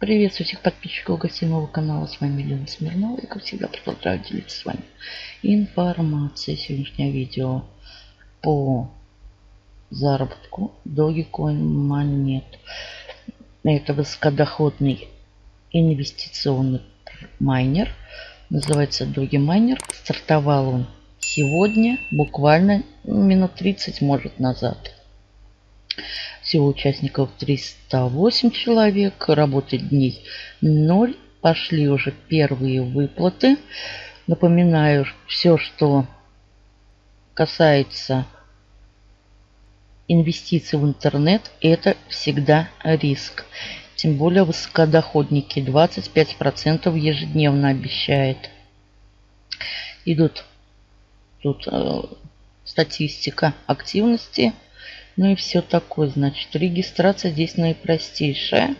Приветствую всех подписчиков гостиного канала. С вами Елена Смирнова. И как всегда продолжаю делиться с вами информацией. Сегодняшнее видео по заработку Dogecoin монет. Это высокодоходный инвестиционный майнер. Называется Doge Miner. Стартовал он сегодня, буквально минут 30 может назад. Всего участников 308 человек. Работать дней 0. Пошли уже первые выплаты. Напоминаю, все, что касается инвестиций в интернет, это всегда риск. Тем более высокодоходники 25% ежедневно обещает. Идут тут э, статистика активности ну и все такое. Значит, регистрация здесь наипростейшая.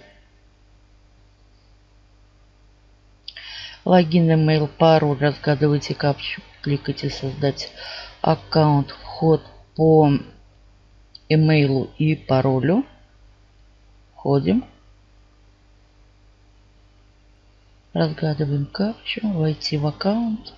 Логин, email, пароль. Разгадывайте капчу. Кликайте создать аккаунт. Вход по имейлу и паролю. Входим. Разгадываем капчу. Войти в аккаунт.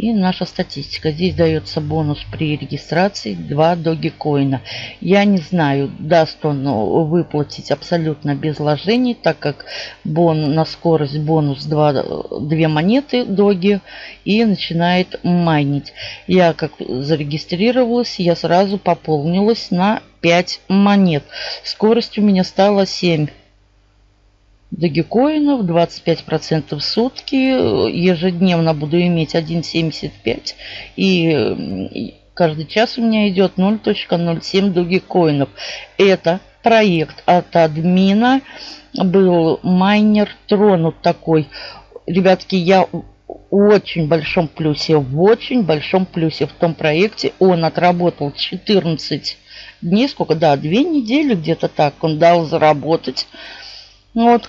И наша статистика. Здесь дается бонус при регистрации 2 догикоина. Я не знаю, даст он ну, выплатить абсолютно без вложений, так как бон, на скорость бонус 2, 2 монеты доги и начинает майнить. Я как зарегистрировалась, я сразу пополнилась на 5 монет. Скорость у меня стала 7 догикоинов, 25% в сутки. Ежедневно буду иметь 1,75. И каждый час у меня идет 0.07 догикоинов. Это проект от админа. Был майнер тронут такой. Ребятки, я очень большом плюсе, в очень большом плюсе в том проекте. Он отработал 14 дней, сколько, да, две недели где-то так он дал заработать. Вот.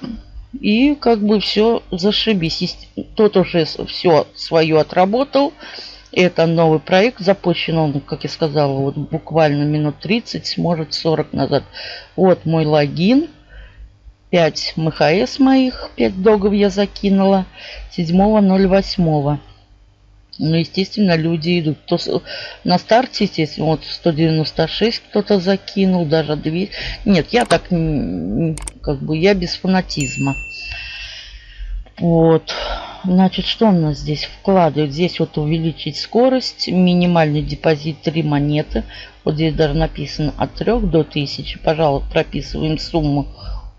И как бы все зашибись. Тот уже все свое отработал. Это новый проект. Запущен он, как я сказала, вот буквально минут 30, может 40 назад. Вот мой логин. 5 МХС моих, 5 догов я закинула. 7.08. Ну, естественно, люди идут. Кто на старте, естественно, вот 196 кто-то закинул, даже 2. Нет, я так, как бы, я без фанатизма. Вот. Значит, что у нас здесь вкладывают? Здесь вот увеличить скорость, минимальный депозит 3 монеты. Вот здесь даже написано от 3 до 1000. Пожалуйста, прописываем сумму,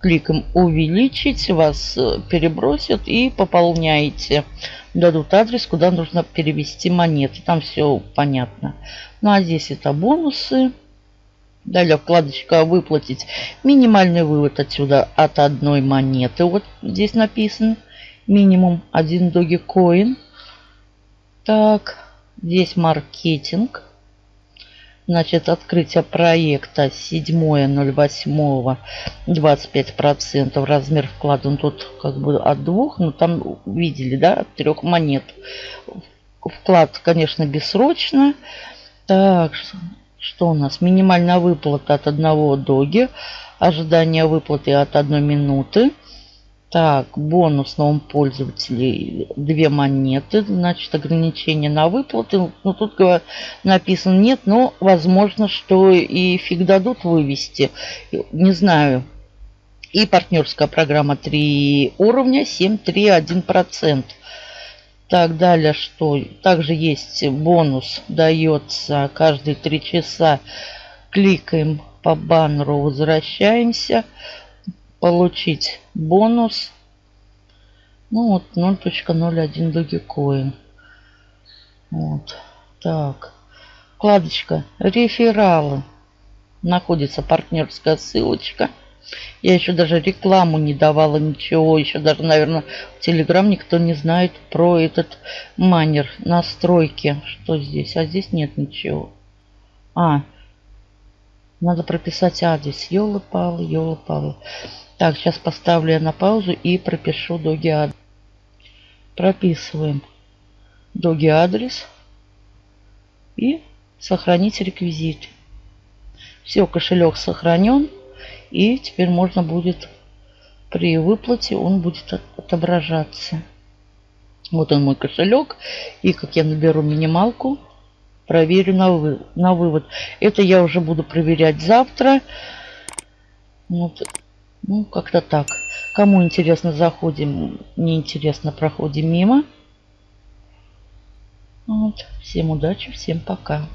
кликом увеличить, вас э, перебросят и пополняете дадут адрес, куда нужно перевести монеты. Там все понятно. Ну а здесь это бонусы. Далее вкладочка «Выплатить». Минимальный вывод отсюда от одной монеты. Вот здесь написан. Минимум один Dogecoin. Так, здесь маркетинг. Значит, открытие проекта 7.08, 25%. Размер вклада он тут как бы от двух, но там видели, да, от трех монет. Вклад, конечно, бессрочно. Так, что у нас? Минимальная выплата от одного доги. Ожидание выплаты от одной минуты. Так, бонус новым пользователей две монеты. Значит, ограничение на выплаты. Ну, тут написано нет, но возможно, что и фиг дадут вывести. Не знаю. И партнерская программа 3 уровня 7,3,1%. Так, далее что? Также есть бонус, дается каждые 3 часа. Кликаем по баннеру, возвращаемся получить бонус. Ну вот 0.01 Dogecoin. Вот. Так. Вкладочка рефералы. Находится партнерская ссылочка. Я еще даже рекламу не давала, ничего. Еще даже, наверное, в Телеграм никто не знает про этот манер. Настройки. Что здесь? А здесь нет ничего. А, надо прописать адрес. Ёлы-палы, ёлы-палы. Так, сейчас поставлю я на паузу и пропишу доги адрес. Прописываем доги адрес и сохранить реквизит. Все, кошелек сохранен. И теперь можно будет при выплате он будет отображаться. Вот он мой кошелек. И как я наберу минималку, проверю на, вы, на вывод. Это я уже буду проверять завтра. Вот. Ну, как-то так. Кому интересно, заходим. Неинтересно, проходим мимо. Вот. Всем удачи, всем пока.